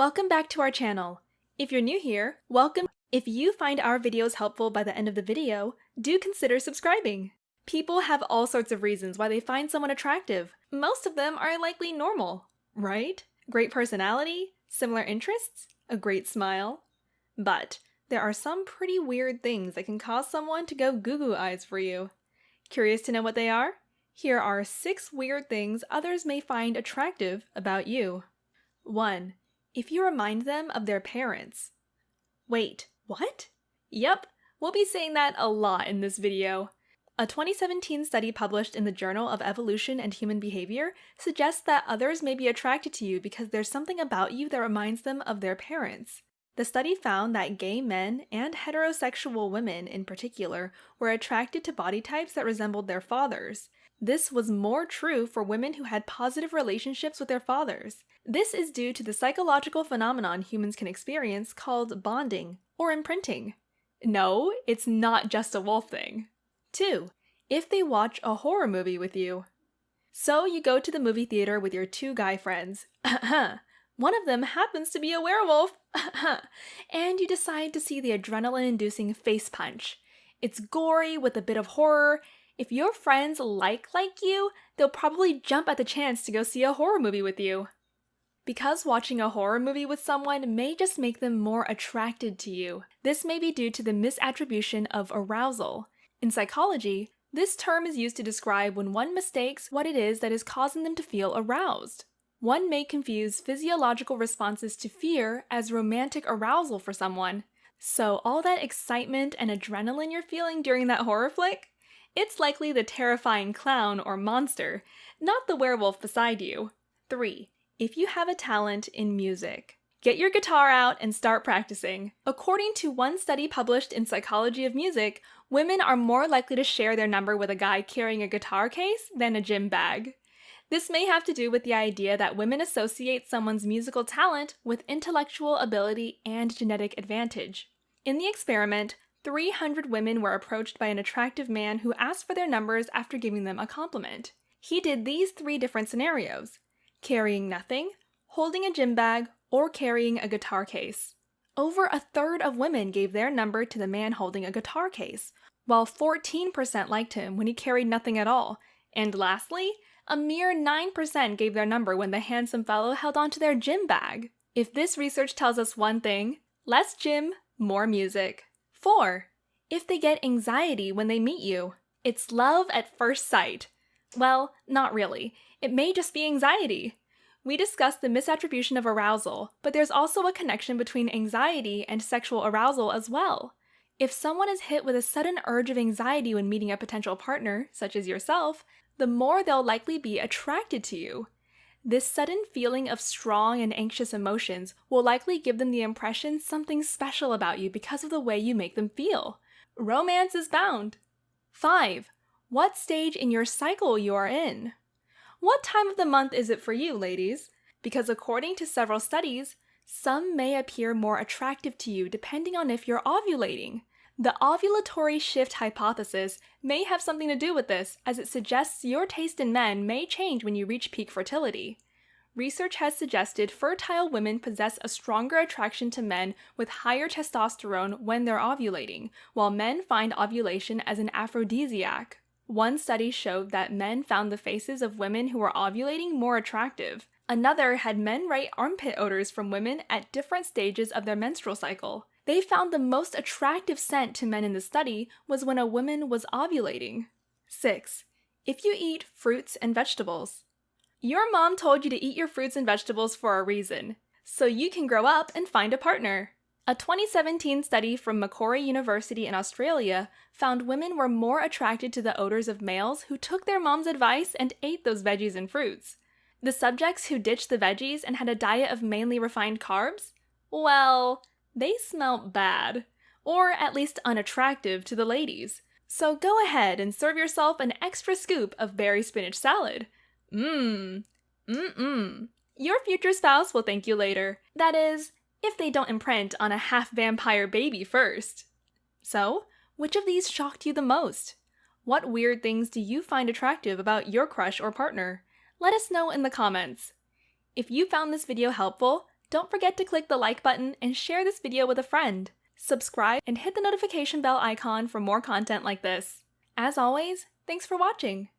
Welcome back to our channel. If you're new here, welcome. If you find our videos helpful by the end of the video, do consider subscribing. People have all sorts of reasons why they find someone attractive. Most of them are likely normal, right? Great personality, similar interests, a great smile. But there are some pretty weird things that can cause someone to go goo goo eyes for you. Curious to know what they are? Here are six weird things others may find attractive about you. 1. If you remind them of their parents. Wait, what? Yep, we'll be saying that a lot in this video. A 2017 study published in the Journal of Evolution and Human Behavior suggests that others may be attracted to you because there's something about you that reminds them of their parents. The study found that gay men and heterosexual women in particular were attracted to body types that resembled their fathers. This was more true for women who had positive relationships with their fathers. This is due to the psychological phenomenon humans can experience called bonding or imprinting. No, it's not just a wolf thing. 2. If they watch a horror movie with you. So you go to the movie theater with your two guy friends. One of them happens to be a werewolf. and you decide to see the adrenaline-inducing face punch. It's gory with a bit of horror. If your friends like like you, they'll probably jump at the chance to go see a horror movie with you. Because watching a horror movie with someone may just make them more attracted to you. This may be due to the misattribution of arousal. In psychology, this term is used to describe when one mistakes what it is that is causing them to feel aroused. One may confuse physiological responses to fear as romantic arousal for someone. So all that excitement and adrenaline you're feeling during that horror flick? It's likely the terrifying clown or monster, not the werewolf beside you. 3. If you have a talent in music. Get your guitar out and start practicing. According to one study published in Psychology of Music, women are more likely to share their number with a guy carrying a guitar case than a gym bag. This may have to do with the idea that women associate someone's musical talent with intellectual ability and genetic advantage. In the experiment, 300 women were approached by an attractive man who asked for their numbers after giving them a compliment. He did these three different scenarios carrying nothing, holding a gym bag, or carrying a guitar case. Over a third of women gave their number to the man holding a guitar case, while 14% liked him when he carried nothing at all. And lastly, a mere 9% gave their number when the handsome fellow held onto their gym bag. If this research tells us one thing, less gym, more music. 4. If they get anxiety when they meet you. It's love at first sight. Well, not really. It may just be anxiety. We discussed the misattribution of arousal, but there's also a connection between anxiety and sexual arousal as well. If someone is hit with a sudden urge of anxiety when meeting a potential partner, such as yourself, the more they'll likely be attracted to you. This sudden feeling of strong and anxious emotions will likely give them the impression something special about you because of the way you make them feel. Romance is bound. 5. What stage in your cycle you are in. What time of the month is it for you, ladies? Because according to several studies, some may appear more attractive to you depending on if you're ovulating. The ovulatory shift hypothesis may have something to do with this, as it suggests your taste in men may change when you reach peak fertility. Research has suggested fertile women possess a stronger attraction to men with higher testosterone when they're ovulating, while men find ovulation as an aphrodisiac. One study showed that men found the faces of women who were ovulating more attractive. Another had men write armpit odors from women at different stages of their menstrual cycle. They found the most attractive scent to men in the study was when a woman was ovulating. 6. If you eat fruits and vegetables. Your mom told you to eat your fruits and vegetables for a reason, so you can grow up and find a partner. A 2017 study from Macquarie University in Australia found women were more attracted to the odors of males who took their mom's advice and ate those veggies and fruits. The subjects who ditched the veggies and had a diet of mainly refined carbs? Well, they smelt bad, or at least unattractive to the ladies. So go ahead and serve yourself an extra scoop of berry spinach salad. Mmm, Mmm-mm. Your future spouse will thank you later. That is, if they don't imprint on a half-vampire baby first. So, which of these shocked you the most? What weird things do you find attractive about your crush or partner? Let us know in the comments. If you found this video helpful, Don't forget to click the like button and share this video with a friend. Subscribe and hit the notification bell icon for more content like this. As always, thanks for watching!